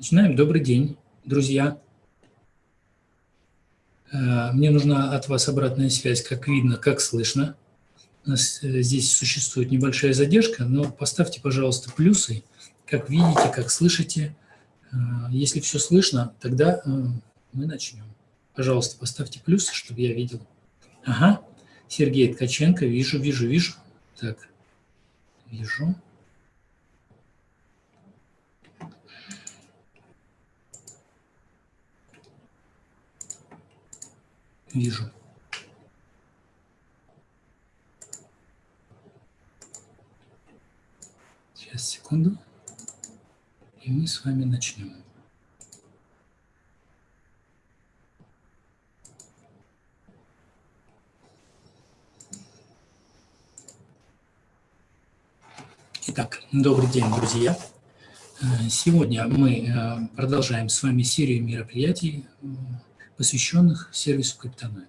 Начинаем. Добрый день, друзья. Э, мне нужна от вас обратная связь, как видно, как слышно. У нас э, здесь существует небольшая задержка, но поставьте, пожалуйста, плюсы, как видите, как слышите. Э, если все слышно, тогда мы начнем. Пожалуйста, поставьте плюсы, чтобы я видел. Ага, Сергей Ткаченко, вижу, вижу, вижу. Так, вижу. Вижу. Сейчас, секунду. И мы с вами начнем. Итак, добрый день, друзья. Э, сегодня мы э, продолжаем с вами серию мероприятий посвященных сервису Криптоноид.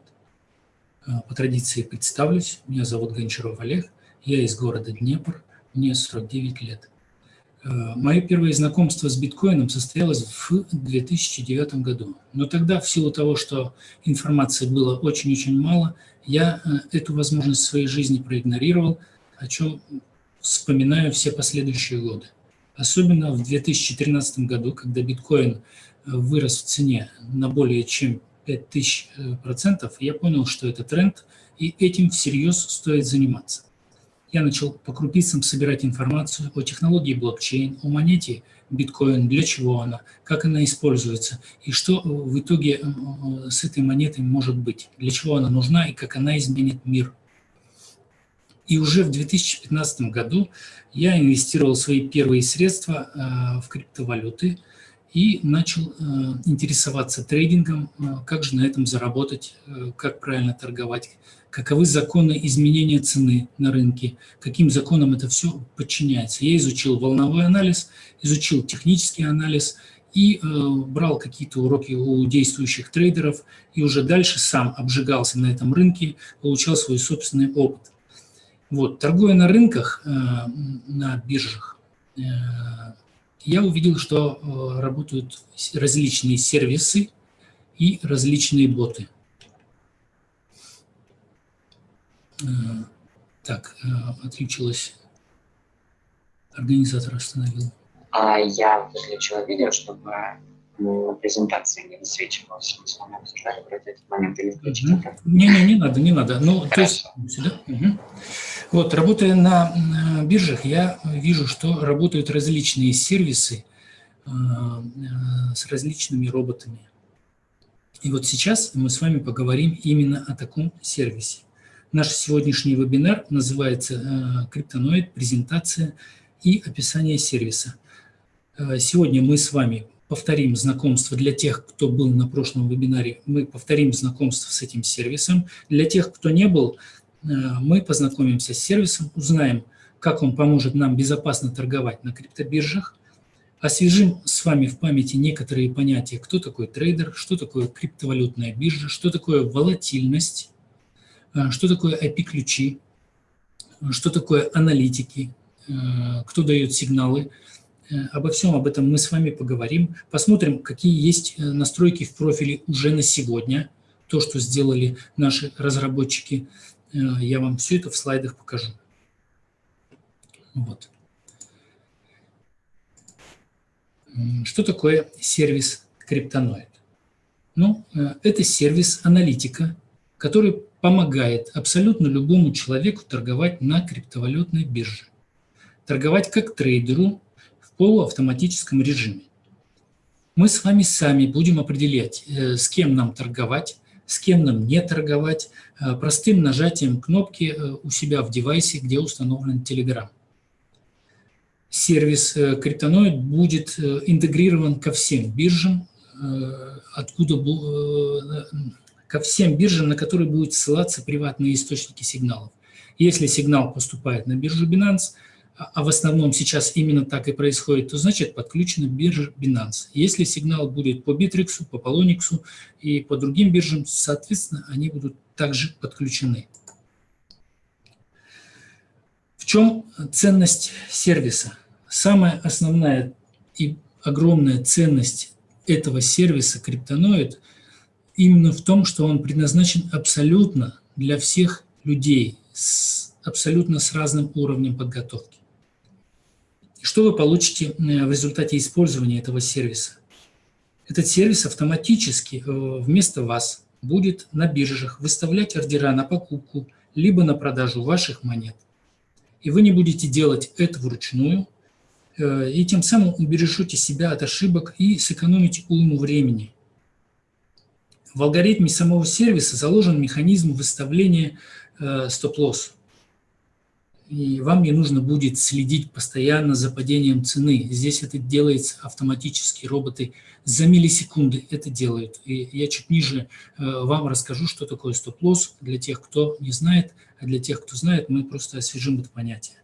А, по традиции представлюсь. Меня зовут Гончаров Олег. Я из города Днепр. Мне 49 лет. А, мое первое знакомство с биткоином состоялось в 2009 году. Но тогда, в силу того, что информации было очень-очень мало, я а, эту возможность в своей жизни проигнорировал, о чем вспоминаю все последующие годы. Особенно в 2013 году, когда биткоин вырос в цене на более чем 5000%, я понял, что это тренд, и этим всерьез стоит заниматься. Я начал по крупицам собирать информацию о технологии блокчейн, о монете биткоин, для чего она, как она используется, и что в итоге э, с этой монетой может быть, для чего она нужна и как она изменит мир. И уже в 2015 году я инвестировал свои первые средства э, в криптовалюты – и начал э, интересоваться трейдингом, э, как же на этом заработать, э, как правильно торговать, каковы законы изменения цены на рынке, каким законам это все подчиняется. Я изучил волновой анализ, изучил технический анализ и брал какие-то уроки у действующих трейдеров, и уже дальше сам обжигался на этом рынке, получал свой собственный опыт. Вот, торгуя на рынках, на биржах, я увидел, что э, работают различные сервисы и различные боты. Э, так, э, отключилась. Организатор остановил. А я выключила видео, чтобы презентации не высвечивалось. Мы с вами обсуждали про этот момент или включить угу. Не-не, не надо, не надо. Ну, то есть, сюда. Угу. Вот, работая на биржах, я вижу, что работают различные сервисы э, э, с различными роботами. И вот сейчас мы с вами поговорим именно о таком сервисе. Наш сегодняшний вебинар называется э, «Криптоноид. Презентация и описание сервиса». Сегодня мы с вами повторим знакомство для тех, кто был на прошлом вебинаре, мы повторим знакомство с этим сервисом. Для тех, кто не был, Э, мы познакомимся с сервисом, узнаем, как он поможет нам безопасно торговать на криптобиржах, освежим с вами в памяти некоторые понятия, кто такой трейдер, что такое криптовалютная биржа, что такое волатильность, э, что такое IP-ключи, что такое аналитики, э, кто дает сигналы. Обо всем об этом мы с вами поговорим. Посмотрим, какие есть настройки в профиле уже на сегодня, то, что сделали наши разработчики – Э, я вам все это в слайдах покажу. Вот. Что такое сервис Криптоноид? Ну, э, это сервис аналитика, который помогает абсолютно любому человеку торговать на криптовалютной бирже. Торговать как трейдеру полуавтоматическом режиме. Мы с вами сами будем определять, э, с кем нам торговать, с кем нам не торговать, э, простым нажатием кнопки э, у себя в девайсе, где установлен Telegram. Сервис Криптоноид будет интегрирован ко всем биржам, откуда ко всем биржам, на которые будут ссылаться приватные источники сигналов. Если сигнал поступает на биржу Binance – а, а в основном сейчас именно так и происходит, то значит подключена биржа Binance. Если сигнал будет по Bittrex, по Polonix и по другим биржам, соответственно, они будут также подключены. В чем ценность сервиса? Самая основная и огромная ценность этого сервиса Криптоноид именно в том, что он предназначен абсолютно для всех людей, с, абсолютно с разным уровнем подготовки. Что вы получите э, в результате использования этого сервиса? Этот сервис автоматически э, вместо вас будет на биржах выставлять ордера на покупку либо на продажу ваших монет. И вы не будете делать это вручную, э, и тем самым убережете себя от ошибок и сэкономите уйму времени. В алгоритме самого сервиса заложен механизм выставления стоп-лосс. И вам не нужно будет следить постоянно за падением цены. Здесь это делается автоматически, роботы за миллисекунды это делают. И я чуть ниже э, вам расскажу, что такое стоп-лосс для тех, кто не знает, а для тех, кто знает, мы просто освежим это понятие.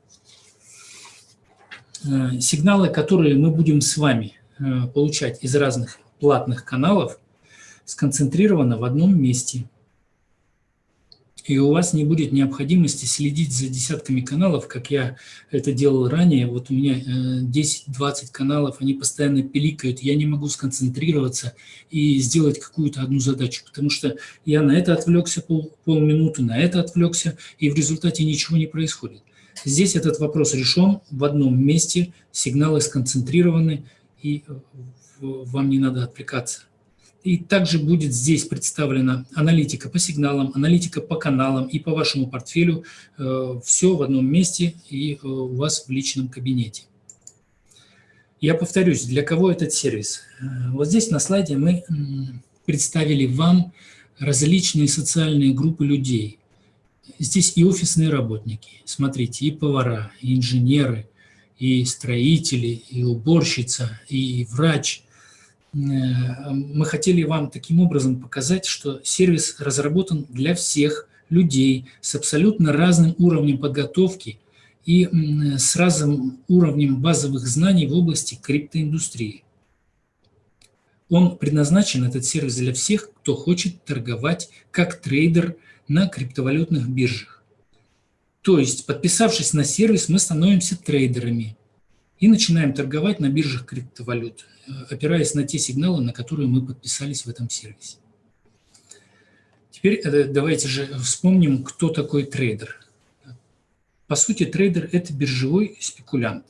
Э, сигналы, которые мы будем с вами получать из разных платных каналов – сконцентрировано в одном месте. И у вас не будет необходимости следить за десятками каналов, как я это делал ранее. Вот у меня 10-20 э, каналов, они постоянно пиликают, я не могу сконцентрироваться и сделать какую-то одну задачу, потому что я на это отвлекся пол, полминуты, на это отвлекся, и в результате ничего не происходит. Здесь этот вопрос решен в одном месте, сигналы сконцентрированы, и э, вам не надо отвлекаться. И также будет здесь представлена аналитика по сигналам, аналитика по каналам и по вашему портфелю. Э, Все в одном месте и э, у вас в личном кабинете. Я повторюсь, для кого этот сервис? Э, вот здесь на слайде мы представили вам различные социальные группы людей. Здесь и офисные работники, смотрите, и повара, и инженеры, и строители, и уборщица, и врач – мы хотели вам таким образом показать, что сервис разработан для всех людей с абсолютно разным уровнем подготовки и с разным уровнем базовых знаний в области криптоиндустрии. Он предназначен, этот сервис, для всех, кто хочет торговать как трейдер на криптовалютных биржах. То есть, подписавшись на сервис, мы становимся трейдерами и начинаем торговать на биржах криптовалют. Э, опираясь на те сигналы, на которые мы подписались в этом сервисе. Теперь э, давайте же вспомним, кто такой трейдер. По сути, трейдер – это биржевой спекулянт,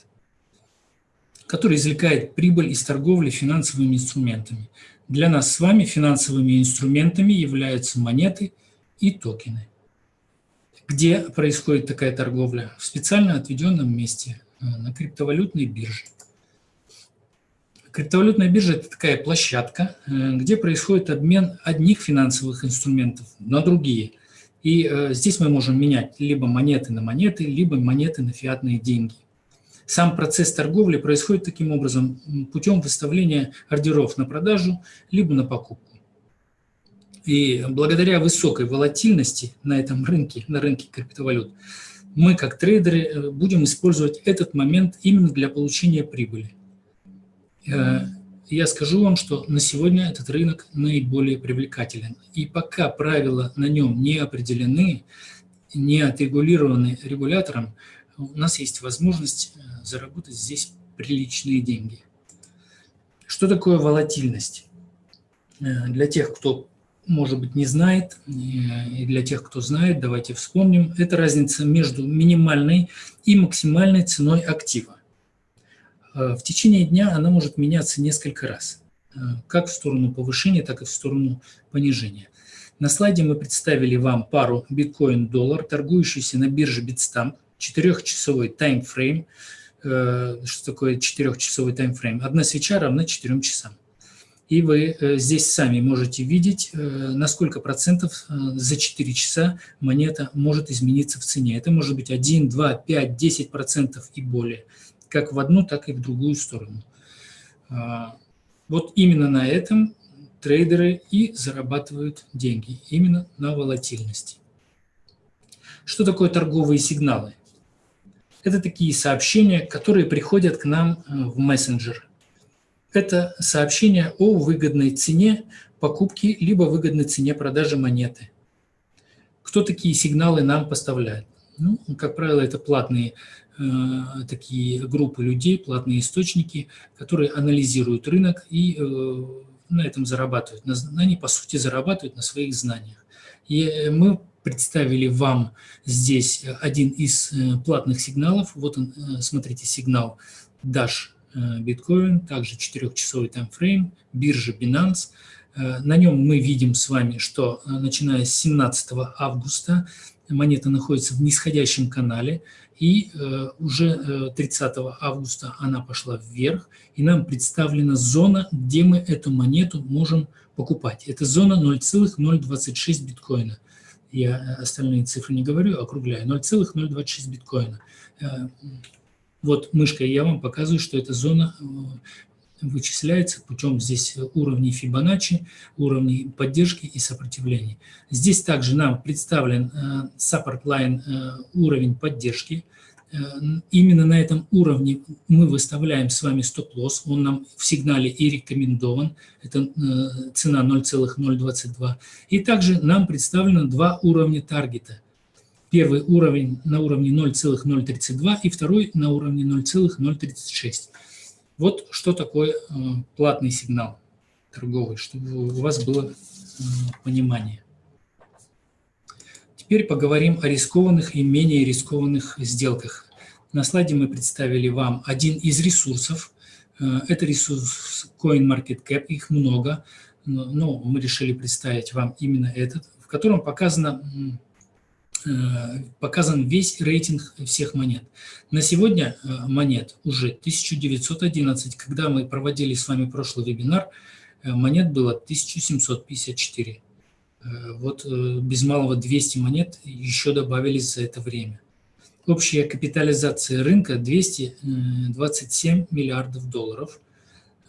который извлекает прибыль из торговли финансовыми инструментами. Для нас с вами финансовыми инструментами являются монеты и токены. Где происходит такая торговля? В специально отведенном месте, на криптовалютной бирже. Криптовалютная биржа – это такая площадка, э, где происходит обмен одних финансовых инструментов на другие. И э, здесь мы можем менять либо монеты на монеты, либо монеты на фиатные деньги. Сам процесс торговли происходит таким образом путем выставления ордеров на продажу, либо на покупку. И благодаря высокой волатильности на этом рынке, на рынке криптовалют, мы как трейдеры э, будем использовать этот момент именно для получения прибыли. Э, я скажу вам, что на сегодня этот рынок наиболее привлекателен. И пока правила на нем не определены, не отрегулированы регулятором, у нас есть возможность э, заработать здесь приличные деньги. Что такое волатильность? Для тех, кто, может быть, не знает, и для тех, кто знает, давайте вспомним. Это разница между минимальной и максимальной ценой актива. Э, в течение дня она может меняться несколько раз, э, как в сторону повышения, так и в сторону понижения. На слайде мы представили вам пару биткоин-доллар, торгующуюся на бирже Bitstamp, 4-часовой таймфрейм. Э, что такое 4-часовой таймфрейм? Одна свеча равна 4 часам. И вы здесь сами можете видеть, на сколько процентов за 4 часа монета может измениться в цене. Это может быть 1, 2, 5, 10 процентов и более как в одну, так и в другую сторону. А, вот именно на этом трейдеры и зарабатывают деньги, именно на волатильности. Что такое торговые сигналы? Это такие сообщения, которые приходят к нам э, в мессенджер. Это сообщения о выгодной цене покупки, либо выгодной цене продажи монеты. Кто такие сигналы нам поставляет? Ну, как правило, это платные такие группы людей, платные источники, которые анализируют рынок и на этом зарабатывают. Они, по сути, зарабатывают на своих знаниях. И мы представили вам здесь один из платных сигналов. Вот он, смотрите, сигнал Dash биткоин, также 4-часовый таймфрейм, биржа Binance. Э, на нем мы видим с вами, что э, начиная с 17 августа монета находится в нисходящем канале, и э, уже 30 августа она пошла вверх, и нам представлена зона, где мы эту монету можем покупать. Это зона 0,026 биткоина. Я остальные цифры не говорю, округляю. 0,026 биткоина. Вот мышкой я вам показываю, что эта зона э, вычисляется путем здесь уровней Фибоначчи, уровней поддержки и сопротивления. Здесь также нам представлен э, support line э, уровень поддержки. Именно на этом уровне мы выставляем с вами стоп-лосс, он нам в сигнале и рекомендован, это цена 0,022. И также нам представлено два уровня таргета – Первый уровень на уровне 0,032 и второй на уровне 0,036. Вот что такое э, платный сигнал торговый, чтобы у вас было э, понимание. Теперь поговорим о рискованных и менее рискованных сделках. На слайде мы представили вам один из ресурсов. Э, это ресурс CoinMarketCap, их много, но мы решили представить вам именно этот, в котором показано показан весь рейтинг всех монет. На сегодня э, монет уже 1911. Когда мы проводили с вами прошлый вебинар, э, монет было 1754. Вот без малого 200 монет еще добавились за это время. Общая капитализация рынка 227 миллиардов долларов.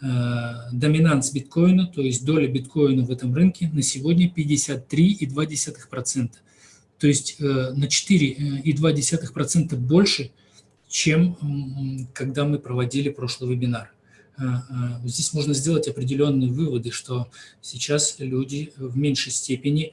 Доминанс биткоина, то есть доля биткоина в этом рынке на сегодня 53,2%. То есть э, на 4,2% больше, чем когда мы проводили прошлый вебинар. Э, э, здесь можно сделать определенные выводы, что сейчас люди в меньшей степени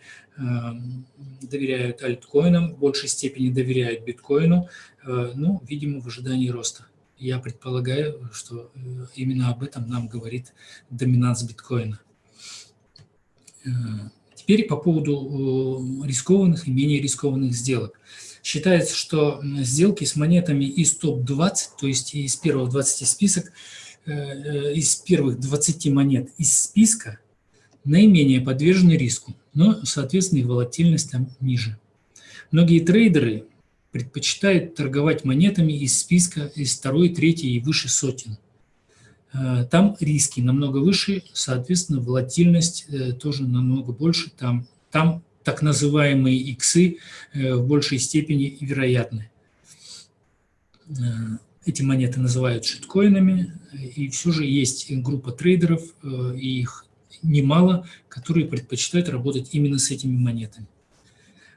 доверяют альткоинам, в большей степени доверяют биткоину, ну, видимо, в ожидании роста. Я предполагаю, что именно об этом нам говорит доминанс биткоина. Теперь по поводу э, рискованных и менее рискованных сделок. Считается, что сделки с монетами из топ-20, то есть из первых 20 список, э, э, из первых 20 монет из списка наименее подвержены риску, но, соответственно, и волатильность там ниже. Многие трейдеры предпочитают торговать монетами из списка из второй, третьей и выше сотен. Э, там риски намного выше, соответственно, волатильность э, тоже намного больше. Там, там так называемые иксы э, в большей степени вероятны. Эти монеты называют шиткоинами, и все же есть группа трейдеров, и их немало, которые предпочитают работать именно с этими монетами.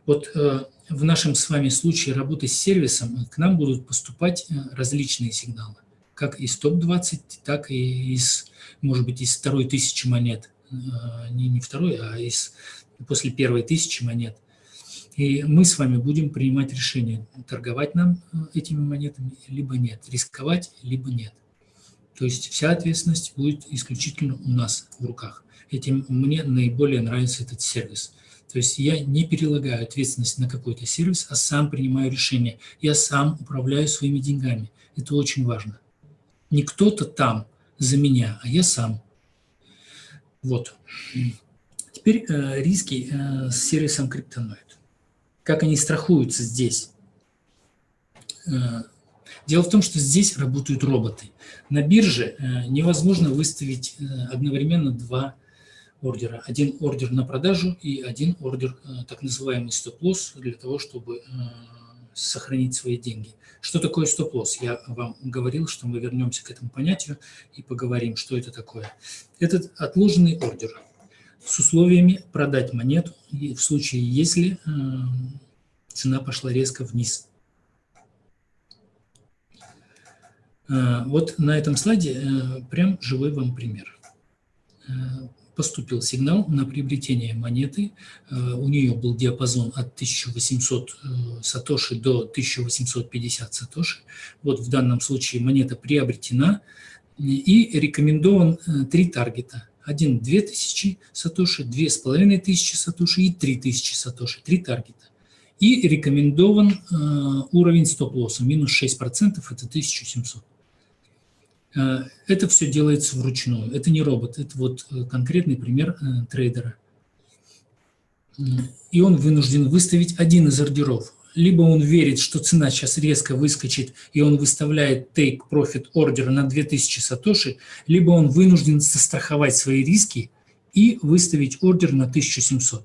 Вот в нашем с вами случае работы с сервисом к нам будут поступать различные сигналы как из топ-20, так и из, может быть, из второй тысячи монет. А, не, не второй, а из, после первой тысячи монет. И мы с вами будем принимать решение, торговать нам э, этими монетами, либо нет, рисковать, либо нет. То есть вся ответственность будет исключительно у нас в руках. Этим мне наиболее нравится этот сервис. То есть я не перелагаю ответственность на какой-то сервис, а сам принимаю решение. Я сам управляю своими деньгами. Это очень важно. Не кто-то там за меня, а я сам. Вот. Теперь э, риски э, с сервисом Криптоноид. Как они страхуются здесь? Э, дело в том, что здесь работают роботы. На бирже э, невозможно выставить э, одновременно два ордера. Один ордер на продажу и один ордер, э, так называемый стоп-лосс, для того, чтобы э, сохранить свои деньги. Что такое стоп-лосс? Я вам говорил, что мы вернемся к этому понятию и поговорим, что это такое. Это отложенный ордер с условиями продать монету в случае, если э, цена пошла резко вниз. Э, вот на этом слайде э, прям живой вам пример. Поступил сигнал на приобретение монеты. У нее был диапазон от 1800 сатоши до 1850 сатоши. Вот в данном случае монета приобретена и рекомендован три таргета. Один – 2000 сатоши, 2500 сатоши и 3000 сатоши, три таргета. И рекомендован э, уровень стоп-лосса, минус 6%, это 1700. Э, это все делается вручную, это не робот, это вот э, конкретный пример э, трейдера. И он вынужден выставить один из ордеров. Либо он верит, что цена сейчас резко выскочит, и он выставляет take profit order на 2000 сатоши, либо он вынужден застраховать свои риски и выставить ордер на 1700.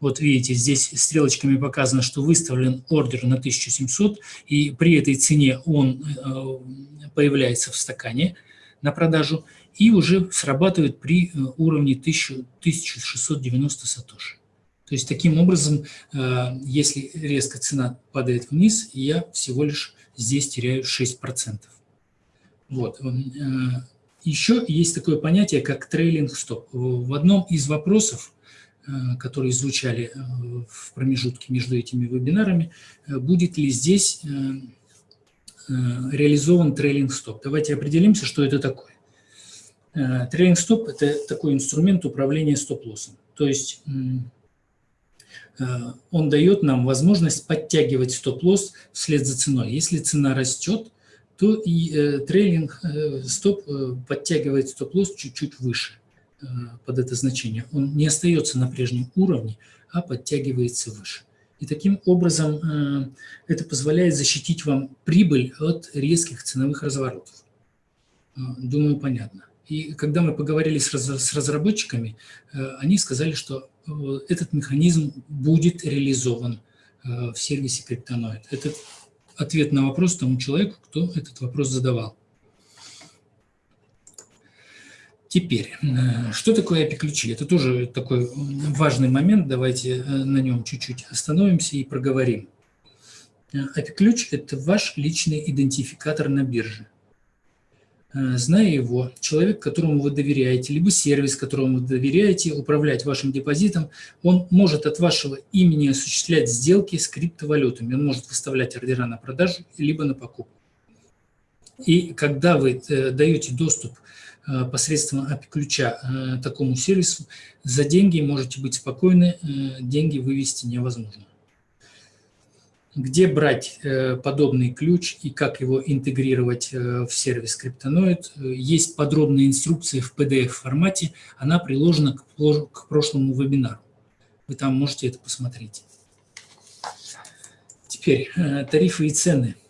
Вот видите, здесь стрелочками показано, что выставлен ордер на 1700, и при этой цене он э, появляется в стакане на продажу и уже срабатывает при э, уровне 1690 сатоши. То есть таким образом, э, если резко цена падает вниз, я всего лишь здесь теряю 6%. Вот. Еще есть такое понятие, как трейлинг стоп. В одном из вопросов которые звучали э, в промежутке между этими вебинарами, э, будет ли здесь реализован трейлинг-стоп. Давайте определимся, что это такое. Трейлинг-стоп – это такой инструмент управления стоп-лоссом. То есть он дает нам возможность подтягивать стоп-лосс вслед за ценой. Если цена растет, то и трейлинг-стоп подтягивает стоп-лосс чуть-чуть выше. Э, под это значение, он не остается на прежнем уровне, а подтягивается выше. И таким образом э, это позволяет защитить вам прибыль от резких ценовых разворотов. Э, думаю, понятно. И когда мы поговорили с разработчиками, они сказали, что этот механизм будет реализован в сервисе Криптоноид. Это ответ на вопрос тому человеку, кто этот вопрос задавал. Теперь, э, что такое API-ключи? Это тоже такой важный момент, давайте э, на нем чуть-чуть остановимся и проговорим. API-ключ – это ваш личный идентификатор на бирже. Э, зная его, человек, которому вы доверяете, либо сервис, которому вы доверяете, управлять вашим депозитом, он может от вашего имени осуществлять сделки с криптовалютами. Он может выставлять ордера на продажу, либо на покупку. И когда вы даете доступ Э, посредством API-ключа э, такому сервису, за деньги можете быть спокойны, э, деньги вывести невозможно. Где брать подобный ключ и как его интегрировать в сервис Криптоноид, есть подробная инструкция в PDF-формате, она приложена к прошлому вебинару. Вы там можете это посмотреть. Теперь тарифы и цены – Э,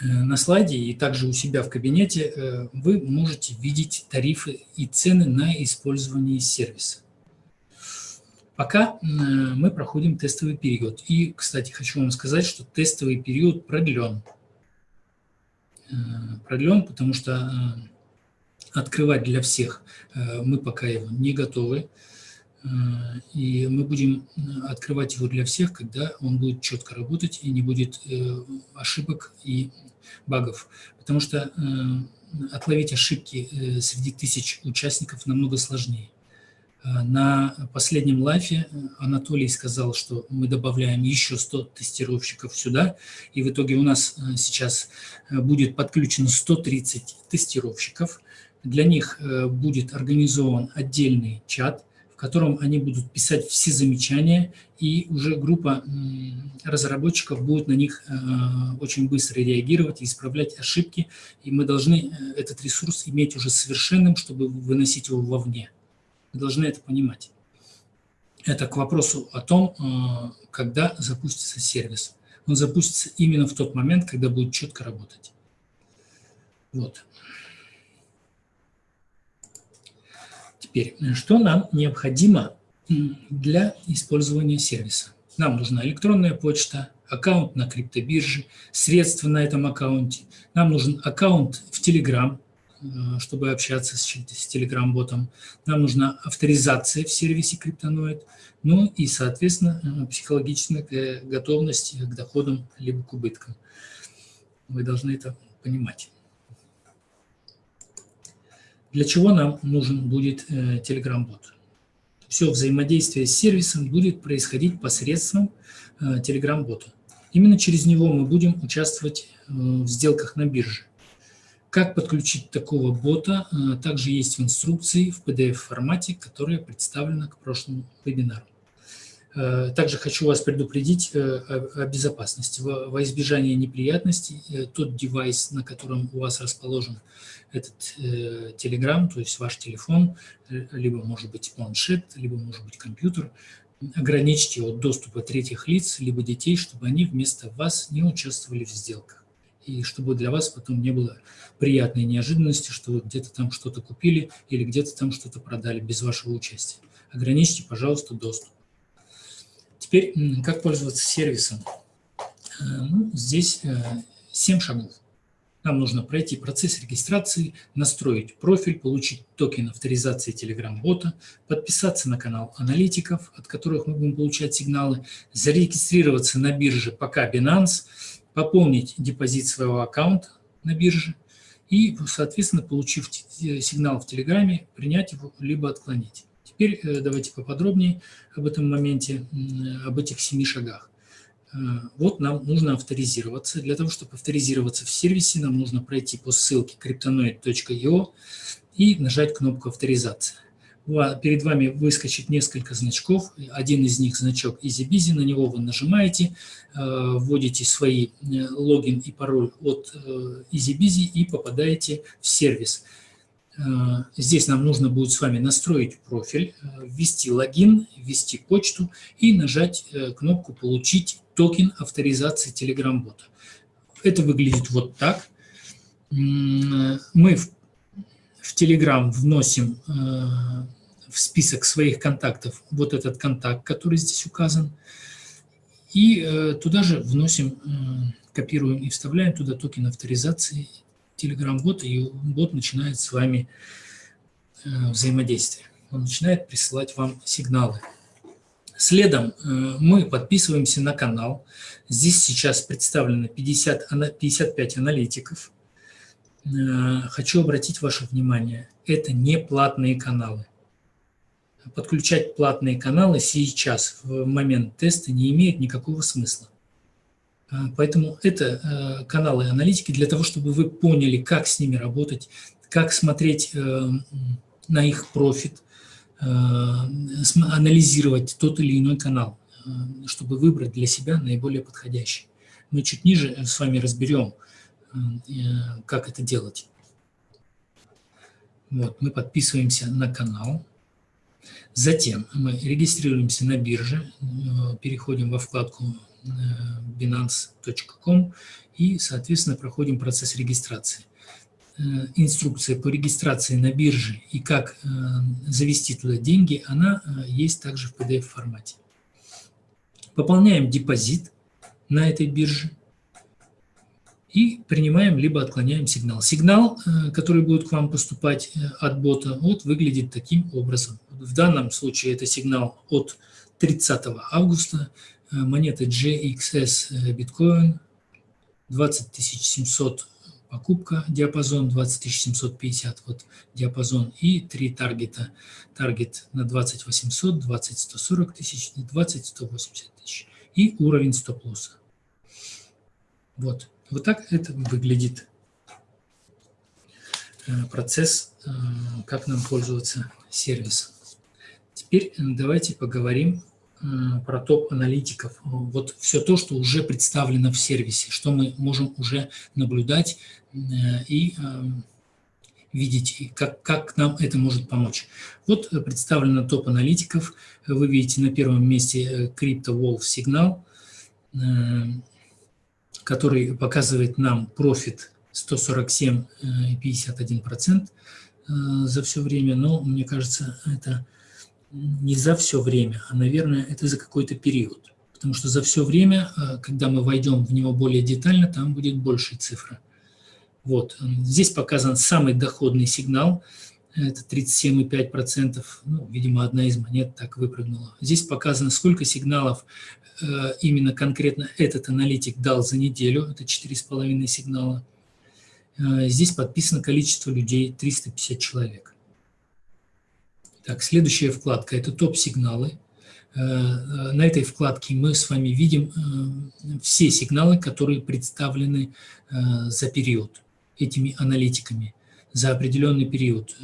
на слайде и также у себя в кабинете э, вы можете видеть тарифы и цены на использование сервиса. Пока э, мы проходим тестовый период. И, кстати, хочу вам сказать, что тестовый период продлен. Продлен, потому что открывать для всех мы пока его не готовы. И мы будем открывать его для всех, когда он будет четко работать и не будет ошибок и багов. Потому что отловить ошибки э, среди тысяч участников намного сложнее. На последнем лайфе Анатолий сказал, что мы добавляем еще 100 тестировщиков сюда, и в итоге у нас э, сейчас э, будет подключено 130 тестировщиков. Для них будет организован отдельный чат, котором они будут писать все замечания, и уже группа разработчиков будет на них э, очень быстро реагировать и исправлять ошибки, и мы должны э, этот ресурс иметь уже совершенным, чтобы выносить его вовне. Вы должны это понимать. Это к вопросу о том, э, когда запустится сервис. Он запустится именно в тот момент, когда будет четко работать. Вот. Теперь, что нам необходимо для использования сервиса? Нам нужна электронная почта, аккаунт на криптобирже, средства на этом аккаунте. Нам нужен аккаунт в Telegram, э, чтобы общаться с, с Telegram-ботом. Нам нужна авторизация в сервисе Криптоноид. Ну и, соответственно, э, психологическая готовность к доходам либо к убыткам. Вы должны это понимать. Для чего нам нужен будет Telegram-бот? Все взаимодействие с сервисом будет происходить посредством Telegram-бота. Именно через него мы будем участвовать в сделках на бирже. Как подключить такого бота, также есть в инструкции в PDF-формате, которая представлена к прошлому вебинару. Э, также хочу вас предупредить э, о безопасности. Во избежание неприятностей э, тот девайс, на котором у вас расположен этот Telegram, то есть ваш телефон, либо может быть планшет, либо может быть компьютер, ограничьте от доступа третьих лиц, либо детей, чтобы они вместо вас не участвовали в сделках. И чтобы для вас потом не было приятной неожиданности, что вы где-то там что-то купили или где-то там что-то продали без вашего участия. Ограничьте, пожалуйста, доступ. Теперь, как пользоваться сервисом? Э, ну, здесь 7 э, шагов. Нам нужно пройти процесс регистрации, настроить профиль, получить токен авторизации Telegram-бота, подписаться на канал аналитиков, от которых мы будем получать сигналы, зарегистрироваться на бирже пока Binance, пополнить депозит своего аккаунта на бирже и, соответственно, получив сигнал в Телеграме, принять его либо отклонить. Теперь э, давайте поподробнее об этом моменте, об этих семи шагах. Э, вот нам нужно авторизироваться. Для того, чтобы авторизироваться в сервисе, нам нужно пройти по ссылке cryptonoid.io и нажать кнопку «Авторизация». Перед вами выскочит несколько значков. Один из них значок EasyBizy, на него вы нажимаете, э, вводите свои логин и пароль от EasyBizy и попадаете в сервис. Э, здесь нам нужно будет с вами настроить профиль, э, ввести логин, ввести почту и нажать э, кнопку «Получить токен авторизации Telegram-бота». Это выглядит вот так. Мы в, Telegram вносим в список своих контактов вот этот контакт, который здесь указан, и туда же вносим, копируем и вставляем туда токен авторизации Telegram-бот, и бот начинает с вами э, взаимодействие. Он начинает присылать вам сигналы. Следом э, мы подписываемся на канал. Здесь сейчас представлено 50, 55 аналитиков. Э, хочу обратить ваше внимание, это не платные каналы. Подключать платные каналы сейчас, в момент теста, не имеет никакого смысла. А, поэтому это э, каналы аналитики для того, чтобы вы поняли, как с ними работать, как смотреть э, на их профит, э, анализировать тот или иной канал, чтобы выбрать для себя наиболее подходящий. Мы чуть ниже с вами разберем, как это делать. Вот, мы подписываемся на канал. Затем мы регистрируемся на бирже, переходим во вкладку binance.com и, соответственно, проходим процесс регистрации. Э, инструкция по регистрации на бирже и как э, завести туда деньги, она э, есть также в PDF-формате. Пополняем депозит на этой бирже и принимаем либо отклоняем сигнал. Сигнал, который будет к вам поступать от бота, вот выглядит таким образом. В данном случае это сигнал от 30 августа Э, монеты GXS э, биткоин, 20 700 покупка, диапазон 20 750, вот диапазон, и три таргета. Таргет на 20 800, 20 140 тысяч и 20 180 тысяч. И уровень стоп-лосса. Вот. Вот так это выглядит э, процесс, как нам пользоваться сервисом. Теперь давайте поговорим про топ-аналитиков. Вот все то, что уже представлено в сервисе, что мы можем уже наблюдать э, и э, видеть, как, как нам это может помочь. Вот представлено топ-аналитиков. Вы видите на первом месте Crypto Wolf сигнал, э, который показывает нам профит 147,51% за все время, но мне кажется, это не за все время, а, наверное, это за какой-то период. Потому что за все время, а, когда мы войдем в него более детально, там будет больше цифра. Вот. Здесь показан самый доходный сигнал, это 37,5%, ну, видимо, одна из монет так выпрыгнула. Здесь показано, сколько сигналов э, именно конкретно этот аналитик дал за неделю, это 4,5 сигнала. Здесь подписано количество людей 350 человек. Так, следующая вкладка – это топ-сигналы. На этой вкладке мы с вами видим все сигналы, которые представлены за период этими аналитиками, за определенный период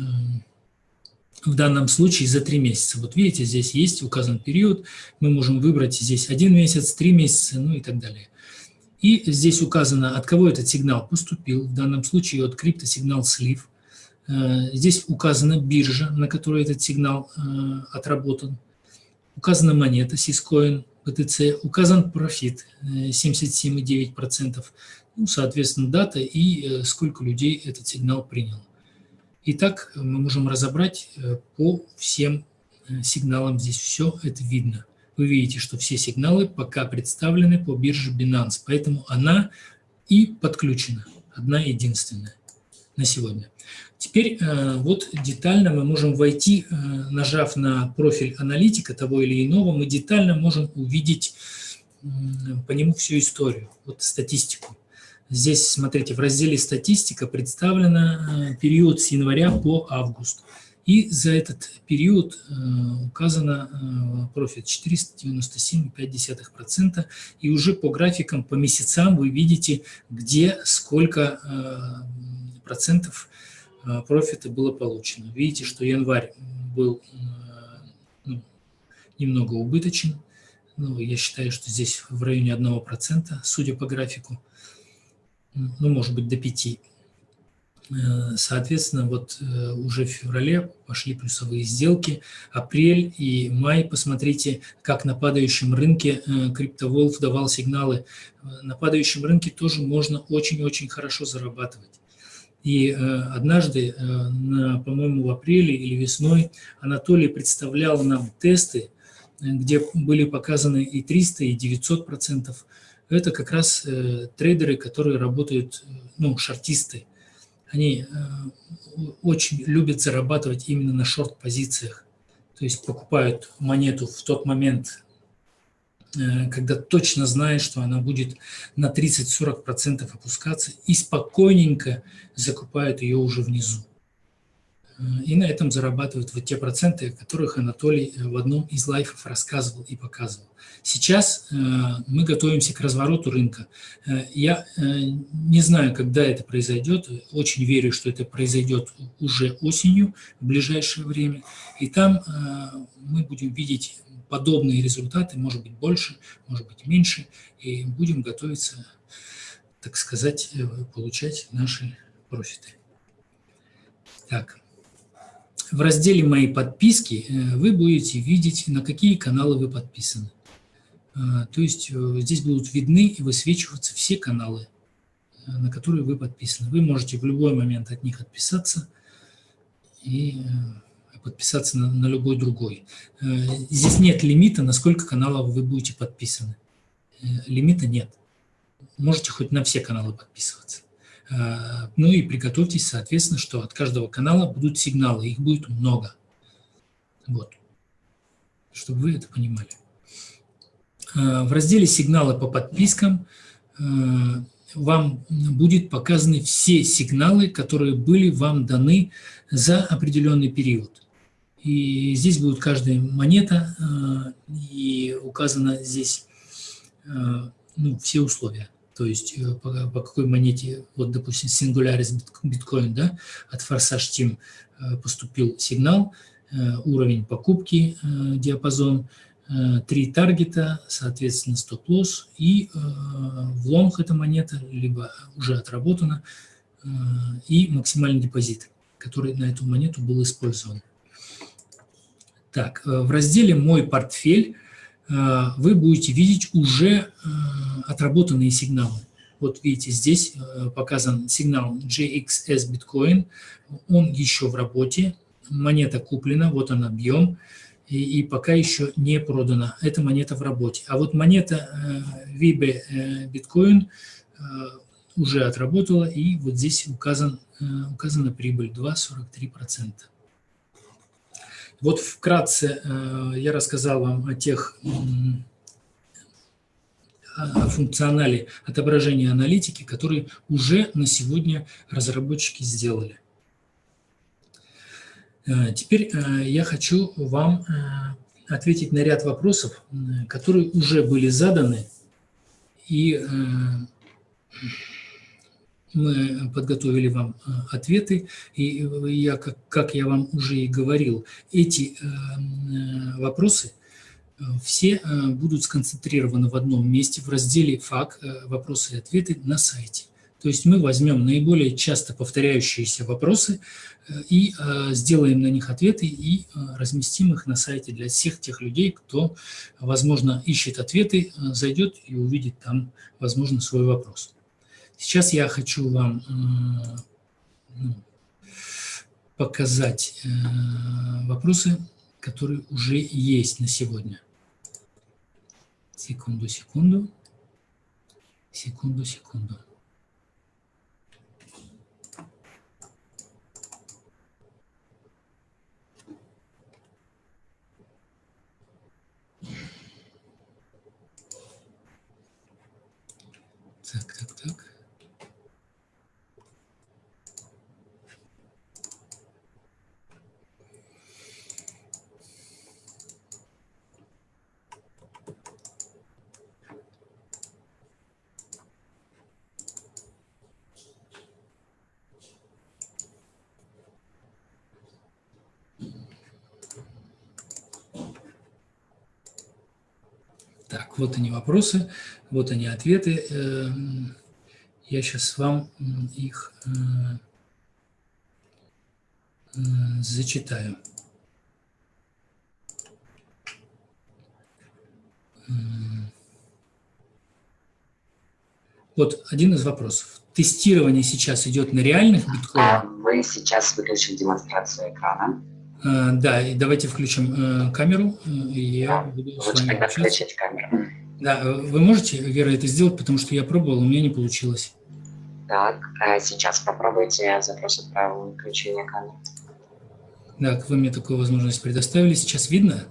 в данном случае за три месяца. Вот видите, здесь есть указан период, мы можем выбрать здесь один месяц, три месяца, ну и так далее. И здесь указано, от кого этот сигнал поступил, в данном случае от криптосигнал слив. Э, здесь указана биржа, на которой этот сигнал э, отработан. Указана монета Syscoin, BTC, указан профит 77,9%, э, ну, соответственно, дата и сколько людей этот сигнал принял. Итак, мы можем разобрать по всем сигналам. Здесь все это видно. Вы видите, что все сигналы пока представлены по бирже Binance, поэтому она и подключена, одна единственная на сегодня. Теперь э, вот детально мы можем войти, нажав на профиль аналитика того или иного, мы детально можем увидеть по нему всю историю, вот статистику. Здесь, смотрите, в разделе «Статистика» представлено э, период с января по август. И за этот период э, указано э, профит 497,5%. И уже по графикам, по месяцам вы видите, где сколько процентов профита было получено. Видите, что январь был ну, немного убыточен. Ну, я считаю, что здесь в районе 1%, судя по графику ну, может быть, до 5. Э, соответственно, вот э, уже в феврале пошли плюсовые сделки. Апрель и май, посмотрите, как на падающем рынке э, CryptoWolf давал сигналы. На падающем рынке тоже можно очень-очень хорошо зарабатывать. И однажды, по-моему, в апреле или весной Анатолий представлял нам тесты, где были показаны и 300, и 900 процентов это как раз э, трейдеры, которые работают, э, ну, шортисты. Они э, очень любят зарабатывать именно на шорт-позициях. То есть покупают монету в тот момент, э, когда точно знают, что она будет на 30-40% опускаться, и спокойненько закупают ее уже внизу. Э, и на этом зарабатывают вот те проценты, о которых Анатолий э, в одном из лайфов рассказывал и показывал. Сейчас э, мы готовимся к развороту рынка. Я не знаю, когда это произойдет, очень верю, что это произойдет уже осенью, в ближайшее время. И там мы будем видеть подобные результаты, может быть больше, может быть меньше, и будем готовиться, так сказать, получать наши профиты. Так. В разделе «Мои подписки» э, вы будете видеть, на какие каналы вы подписаны. Э, то есть э, здесь будут видны и высвечиваться все каналы, на которые вы подписаны. Вы можете в любой момент от них отписаться и подписаться на, на любой другой. Здесь нет лимита, на сколько каналов вы будете подписаны. Лимита нет. Можете хоть на все каналы подписываться. Э, ну и приготовьтесь, соответственно, что от каждого канала будут сигналы, их будет много. Вот, чтобы вы это понимали. Э, в разделе «Сигналы по подпискам» э, вам будет показаны все сигналы, которые были вам даны за определенный период. И здесь будет каждая монета, и указано здесь ну, все условия то есть э, по, по какой монете, вот, допустим, Singularis биткоин, да, от Forsage Team э, поступил сигнал, э, уровень покупки, диапазон, три таргета, соответственно, стоп-лосс, и в лонг эта монета, либо уже отработана, и максимальный депозит, который на эту монету был использован. Так, в разделе «Мой портфель» Э, вы будете видеть уже э, отработанные сигналы. Вот видите, здесь э, показан сигнал JXS Bitcoin, он еще в работе, монета куплена, вот он объем, и, и пока еще не продана. Эта монета в работе. А вот монета Vibe Bitcoin уже отработала, и вот здесь указан, указана прибыль 2,43%. Вот вкратце э, я рассказал вам о тех о функционале отображения аналитики, который уже на сегодня разработчики сделали. Теперь я хочу вам ответить на ряд вопросов, которые уже были заданы, и мы подготовили вам э, ответы, и я, как, как я вам уже и говорил, эти э, э, вопросы все будут сконцентрированы в одном месте в разделе «ФАК. Вопросы и ответы» на сайте. То есть мы возьмем наиболее часто повторяющиеся вопросы и сделаем на них ответы и разместим их на сайте для всех тех людей, кто, возможно, ищет ответы, зайдет и увидит там, возможно, свой вопрос. Сейчас я хочу вам э, ну, показать э, вопросы, которые уже есть на сегодня. Секунду, секунду. Секунду, секунду. Так, так, так. Так, вот они вопросы, вот они ответы. Эм, я сейчас вам их э, э, зачитаю. Эм, вот один из вопросов. Тестирование сейчас идет на реальных биткоинах? Вы сейчас выключили демонстрацию экрана. Э, да, и давайте включим камеру. Я буду Лучше тогда включить камеру. Да, вы можете, Вера, это сделать, потому что я пробовал, у меня не получилось. Так, а сейчас попробуйте запрос отправил включение камеры. Так, вы мне такую возможность предоставили. Сейчас видно?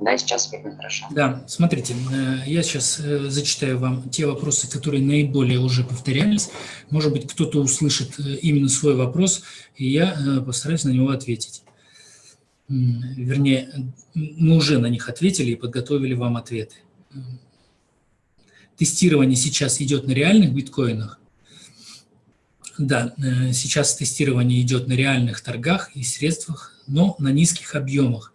Да, сейчас видно хорошо. Да, смотрите, э, я сейчас э, зачитаю вам те вопросы, которые наиболее уже повторялись. Может быть, кто-то услышит э, именно свой вопрос, и я постараюсь на него ответить. Вернее, мы уже на них ответили и подготовили вам ответы. Тестирование сейчас идет на реальных биткоинах. Да, сейчас тестирование идет на реальных торгах и средствах, но на низких объемах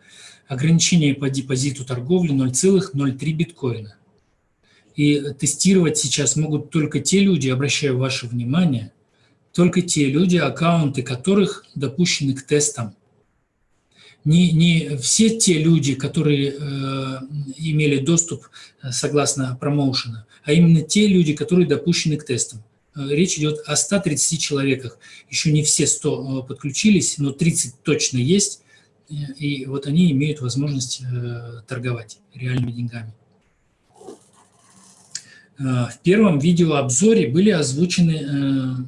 ограничение по депозиту торговли 0,03 биткоина. И тестировать сейчас могут только те люди, обращаю ваше внимание, только те люди, аккаунты которых допущены к тестам. Не, не все те люди, которые э, имели доступ э, согласно промоушена, а именно те люди, которые допущены к тестам. Э, речь идет о 130 человеках. Еще не все 100 э, подключились, но 30 точно есть и вот они имеют возможность э, торговать реальными деньгами. В первом видеообзоре были озвучены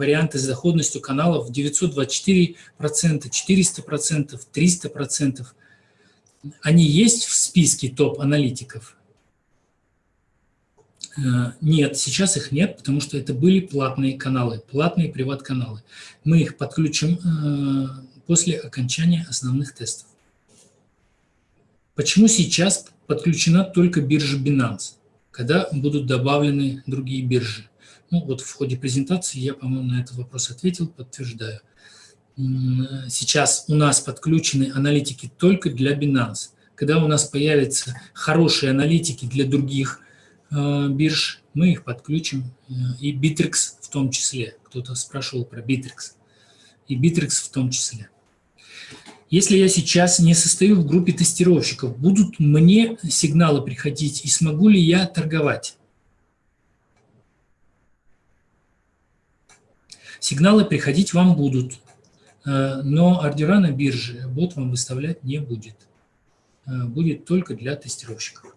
варианты с доходностью каналов 924%, 400%, 300%. Они есть в списке топ-аналитиков? Нет, сейчас их нет, потому что это были платные каналы, платные приват-каналы. Мы их подключим после окончания основных тестов. Почему сейчас подключена только биржа Binance, когда будут добавлены другие биржи? Ну, вот в ходе презентации я, по-моему, на этот вопрос ответил, подтверждаю. Сейчас у нас подключены аналитики только для Binance. Когда у нас появятся хорошие аналитики для других э, бирж, мы их подключим, э, и Bittrex в том числе. Кто-то спрашивал про Bittrex. И Bittrex в том числе. Если я сейчас не состою в группе тестировщиков, будут мне сигналы приходить и смогу ли я торговать? Сигналы приходить вам будут, э, но ордера на бирже бот вам выставлять не будет. Э, будет только для тестировщиков.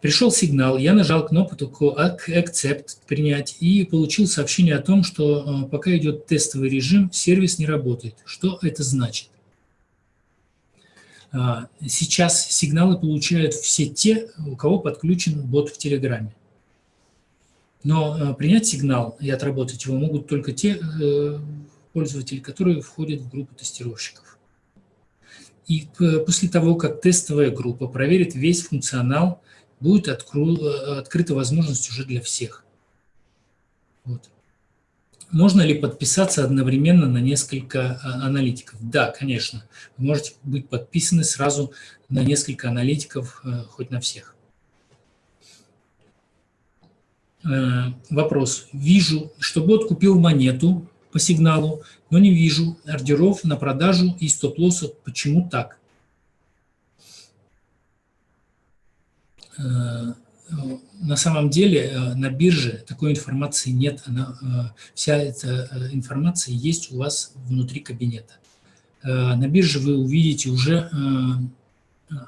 Пришел сигнал, я нажал кнопку Accept, принять, и получил сообщение о том, что э, пока идет тестовый режим, сервис не работает. Что это значит? Сейчас сигналы получают все те, у кого подключен бот в Телеграме. Но принять сигнал и отработать его могут только те э, пользователи, которые входят в группу тестировщиков. И после того, как тестовая группа проверит весь функционал, будет откру, э, открыта возможность уже для всех. Вот. Можно ли подписаться одновременно на несколько аналитиков? Да, конечно. Вы можете быть подписаны сразу на несколько аналитиков, э, хоть на всех. Э, вопрос. Вижу, что бот купил монету по сигналу, но не вижу ордеров на продажу и стоп-лосса. Почему так? на самом деле э, на бирже такой информации нет. Она, э, вся эта э, информация есть у вас внутри кабинета. На бирже вы увидите уже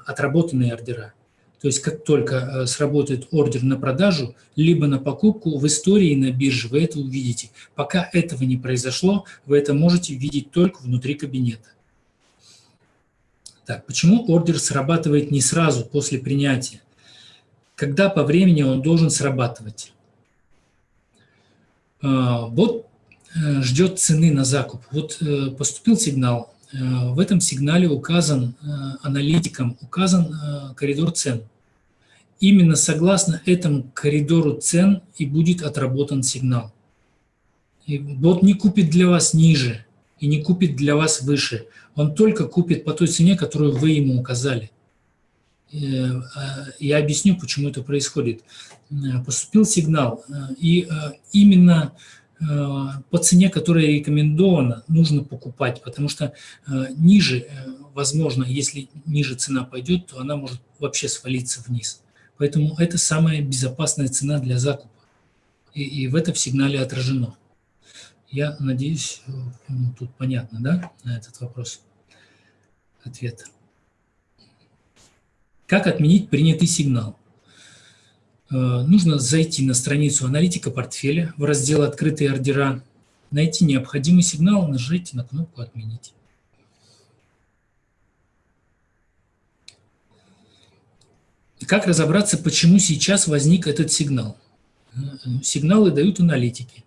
отработанные ордера. То есть как только сработает ордер на продажу, либо на покупку, в истории на бирже вы это увидите. Пока этого не произошло, вы это можете видеть только внутри кабинета. Так, почему ордер срабатывает не сразу после принятия? когда по времени он должен срабатывать. Бот э, ждет цены на закуп. Вот э, поступил сигнал, э, в этом сигнале указан аналитиком, указан коридор цен. Именно согласно этому коридору цен и будет отработан сигнал. И бот не купит для вас ниже и не купит для вас выше. Он только купит по той цене, которую вы ему указали. Э, а, я объясню, почему это происходит. Э, поступил сигнал, э, и именно по цене, которая рекомендована, нужно покупать, потому что ниже, возможно, если ниже цена пойдет, то она может вообще свалиться вниз. Поэтому это самая безопасная цена для закупа. И, и в этом сигнале отражено. Я надеюсь, тут понятно, да, на этот вопрос ответ. Как отменить принятый сигнал? Э, нужно зайти на страницу аналитика портфеля в раздел «Открытые ордера», найти необходимый сигнал, нажать на кнопку «Отменить». Как разобраться, почему сейчас возник этот сигнал? Э, сигналы дают аналитики.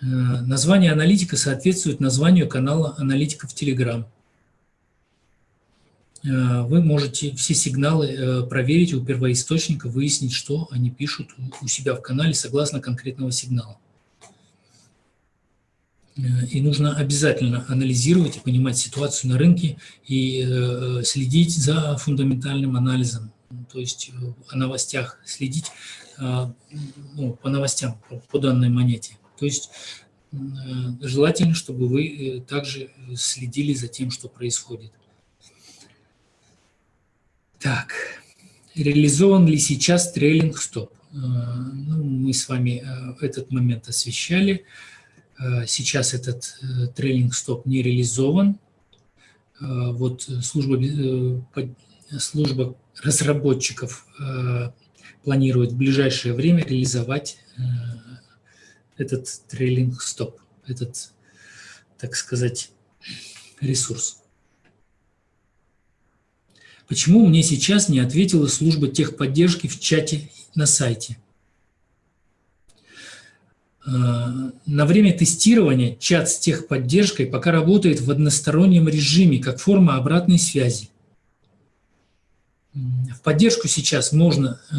Э, название аналитика соответствует названию канала аналитика в Telegram. Э, вы можете все сигналы э, проверить у первоисточника, выяснить, что они пишут у себя в канале согласно конкретного сигнала. Э, и нужно обязательно анализировать и понимать ситуацию на рынке и следить за фундаментальным анализом, то есть о новостях следить ну, по новостям, по данной монете. То есть желательно, чтобы вы также следили за тем, что происходит. Так, реализован ли сейчас трейлинг стоп? Э, ну, мы с вами э, этот момент освещали. Э, сейчас этот трейлинг стоп не реализован. Вот служба, служба разработчиков планирует в ближайшее время реализовать этот трейлинг стоп, этот, так сказать, ресурс. Почему мне сейчас не ответила служба техподдержки в чате на сайте? Э, на время тестирования чат с техподдержкой пока работает в одностороннем режиме, как форма обратной связи. В поддержку сейчас можно э,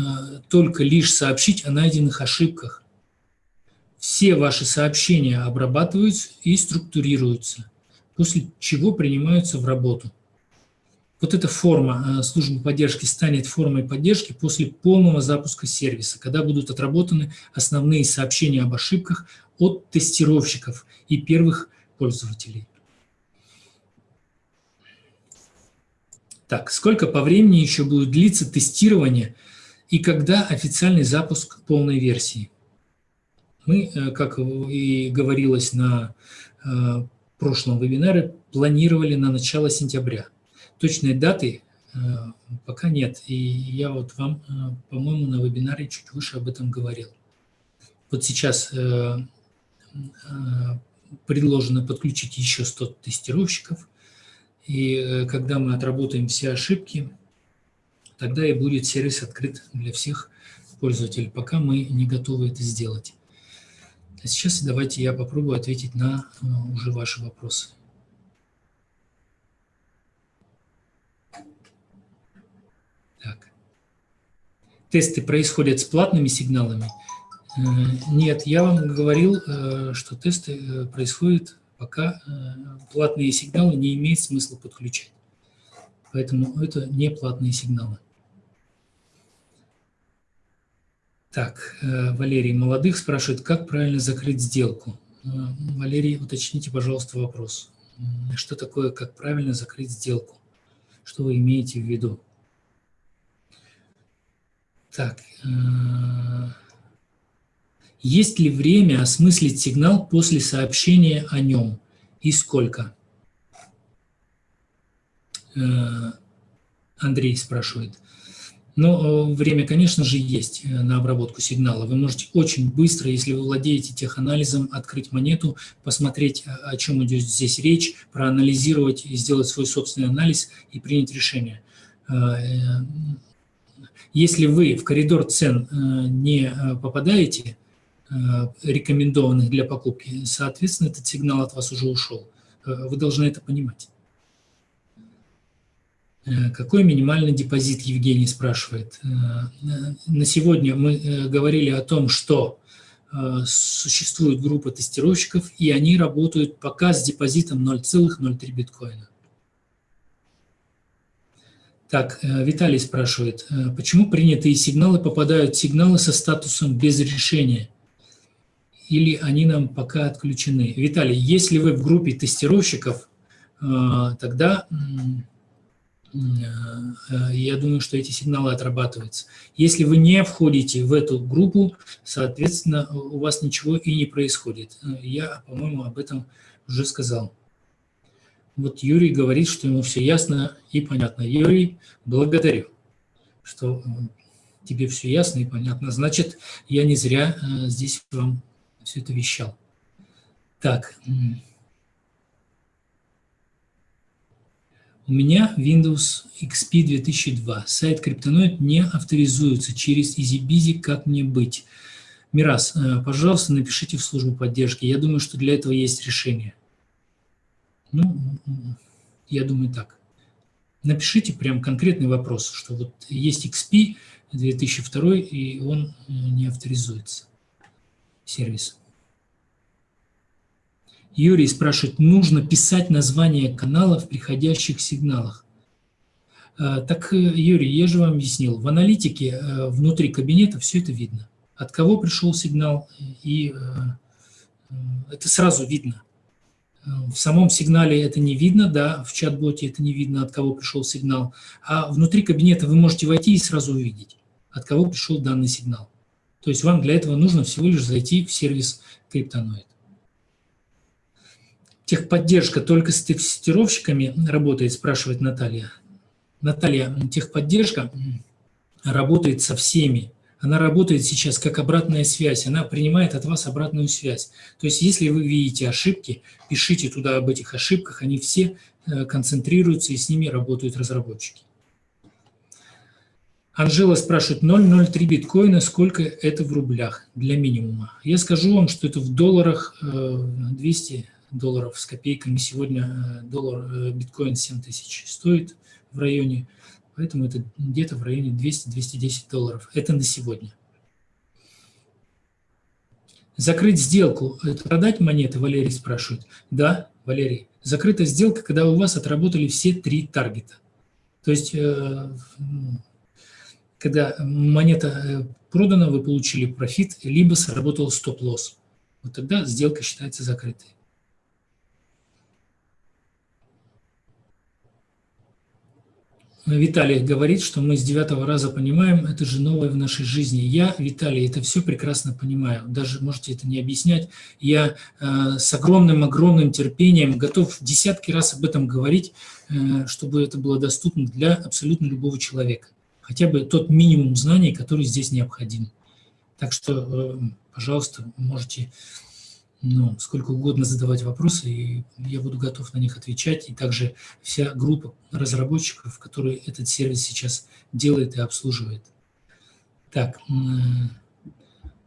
только лишь сообщить о найденных ошибках. Все ваши сообщения обрабатываются и структурируются, после чего принимаются в работу. Вот эта форма э, службы поддержки станет формой поддержки после полного запуска сервиса, когда будут отработаны основные сообщения об ошибках от тестировщиков и первых пользователей. Так, сколько по времени еще будет длиться тестирование и когда официальный запуск полной версии? Мы, э, как и говорилось на э, прошлом вебинаре, планировали на начало сентября. Точной даты э, пока нет. И я вот вам, э, по-моему, на вебинаре чуть выше об этом говорил. Вот сейчас э, предложено подключить еще 100 тестировщиков, И когда мы отработаем все ошибки, тогда и будет сервис открыт для всех пользователей, пока мы не готовы это сделать. А сейчас давайте я попробую ответить на уже ваши вопросы. Так. Тесты происходят с платными сигналами? Э, нет, я вам говорил, э, что тесты э, происходят, пока платные сигналы не имеет смысла подключать. Поэтому это не платные сигналы. Так, Валерий Молодых спрашивает, как правильно закрыть сделку? Валерий, уточните, пожалуйста, вопрос. Что такое, как правильно закрыть сделку? Что вы имеете в виду? Так, э, есть ли время осмыслить сигнал после сообщения о нем и сколько? Э, Андрей спрашивает. Но э, время, конечно же, есть на обработку сигнала. Вы можете очень быстро, если вы владеете теханализом, открыть монету, посмотреть, о чем идет здесь речь, проанализировать, сделать свой собственный анализ и принять решение. Если вы в коридор цен э, не э, попадаете, э, рекомендованных для покупки, соответственно, этот сигнал от вас уже ушел. Вы должны это понимать. Какой минимальный депозит, Евгений спрашивает. На сегодня мы говорили о том, что существует группа тестировщиков, и они работают пока с депозитом 0,03 биткоина. Так, э, Виталий спрашивает, э, почему принятые сигналы попадают сигналы со статусом без решения? Или они нам пока отключены? Виталий, если вы в группе тестировщиков, э, тогда я думаю, что эти сигналы отрабатываются. Если вы не входите в эту группу, соответственно, у вас ничего и не происходит. Я, по-моему, об этом уже сказал. Вот Юрий говорит, что ему все ясно и понятно. Юрий, благодарю, что тебе все ясно и понятно. Значит, я не зря э, здесь вам все это вещал. Так. У меня Windows XP 2002. Сайт Криптоноид не авторизуется через EasyBizy. Как мне быть? Мирас, э, пожалуйста, напишите в службу поддержки. Я думаю, что для этого есть решение. Ну, я думаю так. Напишите прям конкретный вопрос, что вот есть XP 2002, и он э, не авторизуется, сервис. Юрий спрашивает, нужно писать название канала в приходящих сигналах. А, так, э, Юрий, я же вам объяснил, в аналитике э, внутри кабинета все это видно. От кого пришел сигнал, и это сразу видно. В самом сигнале это не видно, да, в чат-боте это не видно, от кого пришел сигнал. А внутри кабинета вы можете войти и сразу увидеть, от кого пришел данный сигнал. То есть вам для этого нужно всего лишь зайти в сервис Криптоноид. Техподдержка только с тестировщиками работает, спрашивает Наталья. Наталья, техподдержка работает со всеми она работает сейчас как обратная связь, она принимает от вас обратную связь. То есть если вы видите ошибки, пишите туда об этих ошибках, они все э, концентрируются и с ними работают разработчики. Анжела спрашивает, 0,03 биткоина, сколько это в рублях для минимума? Я скажу вам, что это в долларах 200 э, долларов с копейками. Сегодня э, доллар биткоин 7 тысяч стоит в районе Поэтому это где-то в районе 200-210 долларов. Это на сегодня. Закрыть сделку – это продать монеты, Валерий спрашивает. Да, Валерий. Закрытая сделка, когда у вас отработали все три таргета. То есть, э, когда монета э, продана, вы получили профит, либо сработал стоп-лосс. Вот тогда сделка считается закрытой. Виталий говорит, что мы с девятого раза понимаем, это же новое в нашей жизни. Я, Виталий, это все прекрасно понимаю. Даже можете это не объяснять. Я э, с огромным-огромным терпением готов десятки раз об этом говорить, э, чтобы это было доступно для абсолютно любого человека. Хотя бы тот минимум знаний, который здесь необходим. Так что, э, пожалуйста, можете ну, сколько угодно задавать вопросы, и я буду готов на них отвечать. И также вся группа разработчиков, которые этот сервис сейчас делает и обслуживает. Так,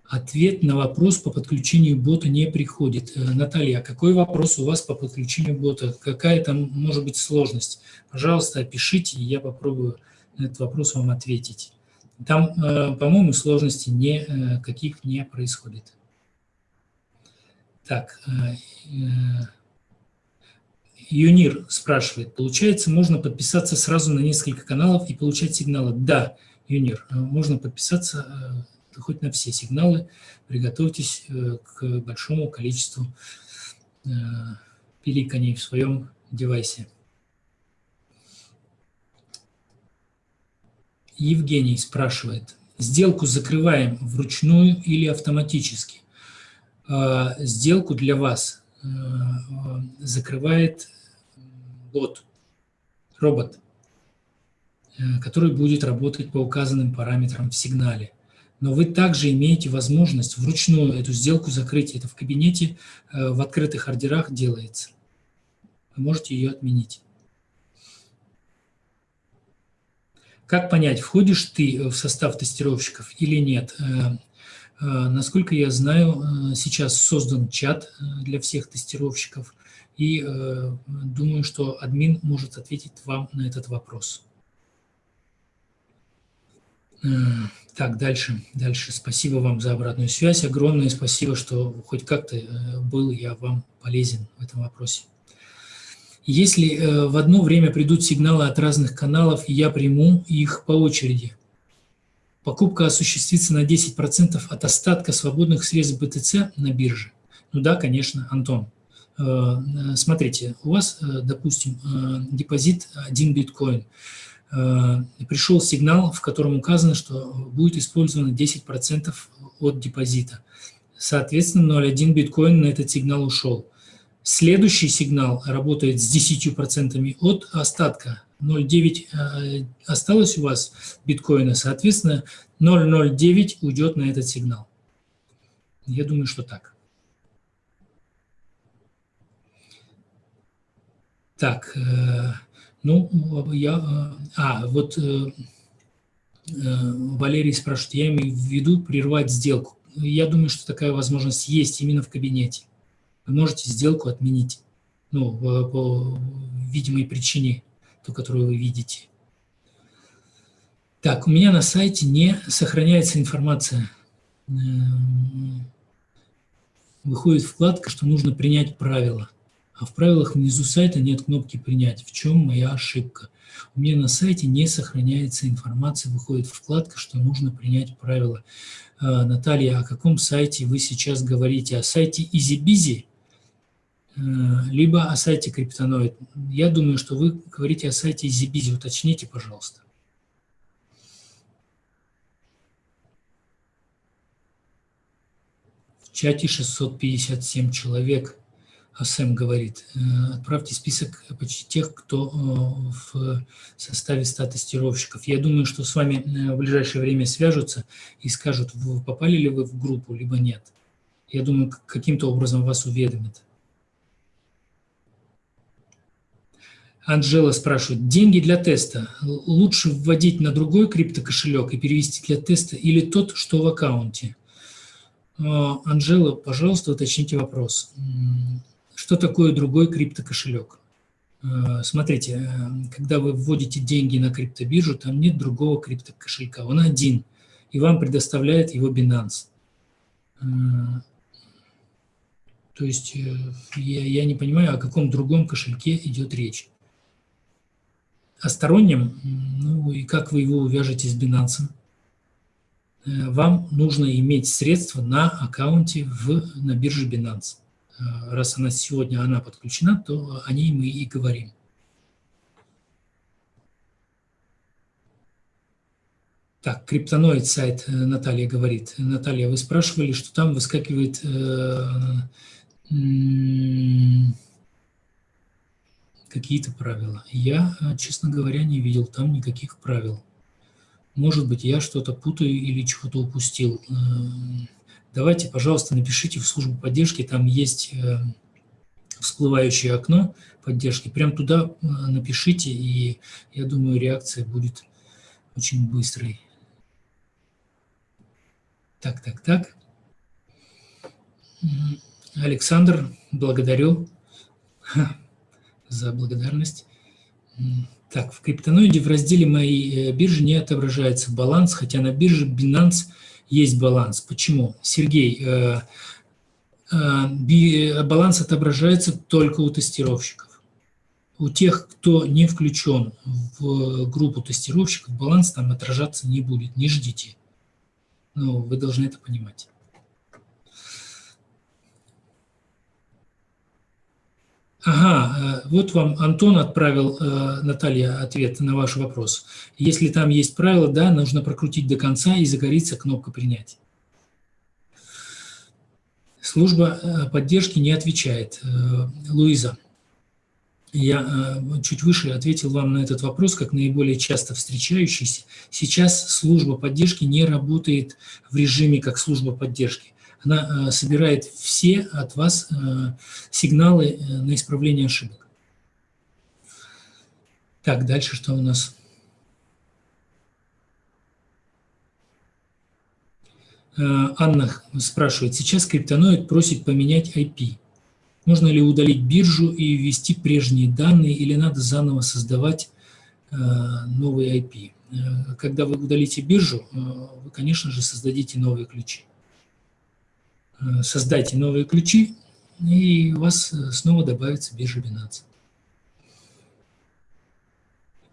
ответ на вопрос по подключению бота не приходит. Э, Наталья, а какой вопрос у вас по подключению бота? Какая там может быть сложность? Пожалуйста, опишите, и я попробую на этот вопрос вам ответить. Там, э, по-моему, сложностей никаких э, не происходит. Так, э, Юнир спрашивает, получается, можно подписаться сразу на несколько каналов и получать сигналы? Да, Юнир, можно подписаться хоть на все сигналы. Приготовьтесь к большому количеству пиликаний в своем девайсе. Евгений спрашивает, сделку закрываем вручную или автоматически? А, сделку для вас э, закрывает бот, робот, э, который будет работать по указанным параметрам в сигнале. Но вы также имеете возможность вручную эту сделку закрыть. Это в кабинете э, в открытых ордерах делается. Вы можете ее отменить. Как понять, входишь ты в состав тестировщиков или нет? Э, э, насколько я знаю, э, сейчас создан чат для всех тестировщиков, и думаю, что админ может ответить вам на этот вопрос. Так, дальше, дальше. Спасибо вам за обратную связь. Огромное спасибо, что хоть как-то был я вам полезен в этом вопросе. Если э, в одно время придут сигналы от разных каналов, я приму их по очереди. Покупка осуществится на 10% от остатка свободных средств БТЦ на бирже. Ну да, конечно, Антон. Э, э, смотрите, у вас, допустим, депозит 1 биткоин. Пришел сигнал, в котором указано, что будет использовано 10% от депозита. Соответственно, 0,1 биткоин на этот сигнал ушел. Следующий сигнал работает с 10% от остатка. 0,9 э, осталось у вас биткоина, соответственно, 0,09 уйдет на этот сигнал. Я думаю, что так. Так, э, ну, я... Э, а, вот Валерий спрашивает, я имею в виду прервать сделку. Я думаю, что такая возможность есть именно в кабинете вы можете сделку отменить ну, по видимой причине, ту, которую вы видите. Так, у меня на сайте не сохраняется информация. Эм, выходит вкладка, что нужно принять правила. А в правилах внизу сайта нет кнопки «Принять». В чем моя ошибка? У меня на сайте не сохраняется информация, выходит вкладка, что нужно принять правила. Э, Наталья, о каком сайте вы сейчас говорите? О сайте EasyBizy? Э, либо о сайте Криптоноид. Я думаю, что вы говорите о сайте Зибизи. Уточните, пожалуйста. В чате 657 человек. А Сэм говорит, э, отправьте список почти тех, кто э, в составе 100 тестировщиков. Я думаю, что с вами в ближайшее время свяжутся и скажут, попали ли вы в группу, либо нет. Я думаю, каким-то образом вас уведомят. Анжела спрашивает, деньги для теста лучше вводить на другой криптокошелек и перевести для теста или тот, что в аккаунте? А, Анжела, пожалуйста, уточните вопрос. Что такое другой криптокошелек? А, смотрите, э, когда вы вводите деньги на криптобиржу, там нет другого криптокошелька, он один, и вам предоставляет его Binance. А, то есть э, я, я не понимаю, о каком другом кошельке идет речь о стороннем, ну и как вы его увяжете с Binance, э, вам нужно иметь средства на аккаунте в, на бирже Binance. Э, раз она сегодня она подключена, то о ней мы и говорим. Так, криптоноид сайт э, Наталья говорит. Наталья, вы спрашивали, что там выскакивает э, какие-то правила. Я, э, честно говоря, не видел там никаких правил. Может быть, я что-то путаю или чего-то упустил. Э, давайте, пожалуйста, напишите в службу поддержки, там есть э, всплывающее окно поддержки, прям туда э, напишите, и я думаю, реакция будет очень быстрой. Так, так, так. Александр, благодарю за благодарность. Так, в криптоноиде в разделе «Мои э, биржи» не отображается баланс, хотя на бирже Binance есть баланс. Почему? Сергей, э, э, баланс отображается только у тестировщиков. У тех, кто не включен в группу тестировщиков, баланс там отражаться не будет, не ждите. Ну, вы должны это понимать. Ага, э, вот вам Антон отправил, э, Наталья, ответ на ваш вопрос. Если там есть правило, да, нужно прокрутить до конца и загорится кнопка «Принять». Служба э, поддержки не отвечает. Луиза, я чуть выше ответил вам на этот вопрос, как наиболее часто встречающийся. Сейчас служба поддержки не работает в режиме как служба поддержки она э, собирает все от вас э, сигналы э, на исправление ошибок. Так, дальше что у нас? Анна спрашивает, сейчас криптоноид просит поменять IP. Можно ли удалить биржу и ввести прежние данные, или надо заново создавать новый IP? Когда вы удалите биржу, вы, конечно же, создадите новые ключи. Э, создайте новые ключи, и у вас э, снова добавится биржа Binance.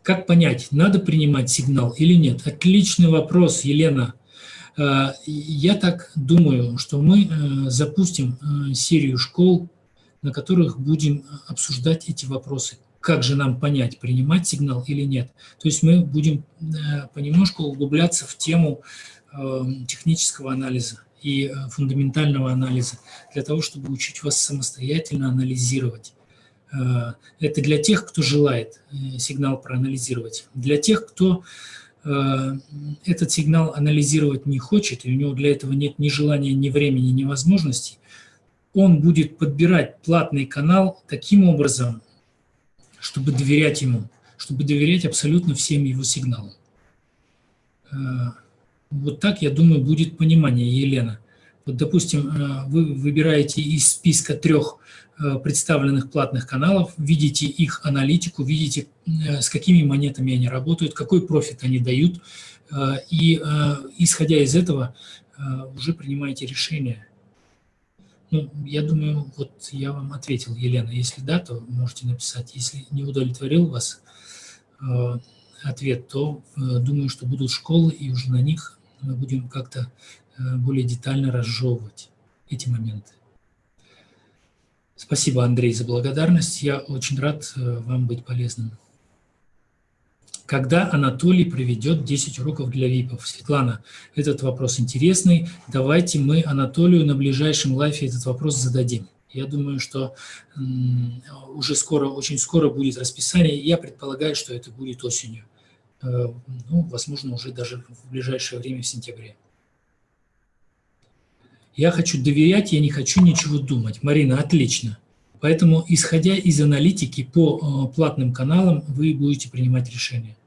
Как понять, надо принимать сигнал или нет? Отличный вопрос, Елена. Э, я так думаю, что мы запустим серию школ, на которых будем обсуждать эти вопросы. Как же нам понять, принимать сигнал или нет? То есть мы будем понемножку углубляться в тему технического анализа и э, фундаментального анализа, для того, чтобы учить вас самостоятельно анализировать. Э, это для тех, кто желает э, сигнал проанализировать. Для тех, кто этот сигнал анализировать не хочет, и у него для этого нет ни желания, ни времени, ни возможностей, он будет подбирать платный канал таким образом, чтобы доверять ему, чтобы доверять абсолютно всем его сигналам. Вот так, я думаю, будет понимание, Елена. Вот, допустим, э, вы выбираете из списка трех э, представленных платных каналов, видите их аналитику, видите, э, с какими монетами они работают, какой профит они дают, и, исходя из этого, уже принимаете решение. Ну, я думаю, вот я вам ответил, Елена. Если да, то можете написать. Если не удовлетворил вас ответ, то думаю, что будут школы, и уже на них мы будем как-то э, более детально разжевывать эти моменты. Спасибо, Андрей, за благодарность. Я очень рад э, вам быть полезным. Когда Анатолий проведет 10 уроков для ВИПов? Светлана, этот вопрос интересный. Давайте мы Анатолию на ближайшем лайфе этот вопрос зададим. Я думаю, что уже скоро, очень скоро будет расписание. Я предполагаю, что это будет осенью. Э, ну, возможно, уже даже в ближайшее время, в сентябре. Я хочу доверять, я не хочу ничего думать. Марина, отлично. Поэтому, исходя из аналитики по э, платным каналам, вы будете принимать решения.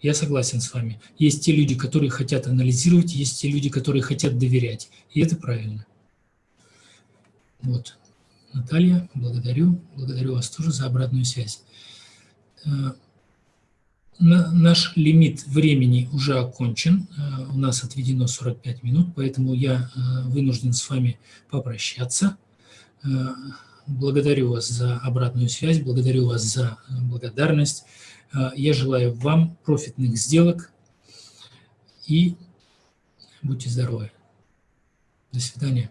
Я согласен с вами. Есть те люди, которые хотят анализировать, есть те люди, которые хотят доверять. И это правильно. Вот. Наталья, благодарю. Благодарю вас тоже за обратную связь. Наш лимит времени уже окончен, э, у нас отведено 45 минут, поэтому я э, вынужден с вами попрощаться. Э, благодарю вас за обратную связь, благодарю вас за благодарность. Я желаю вам профитных сделок и будьте здоровы. До свидания.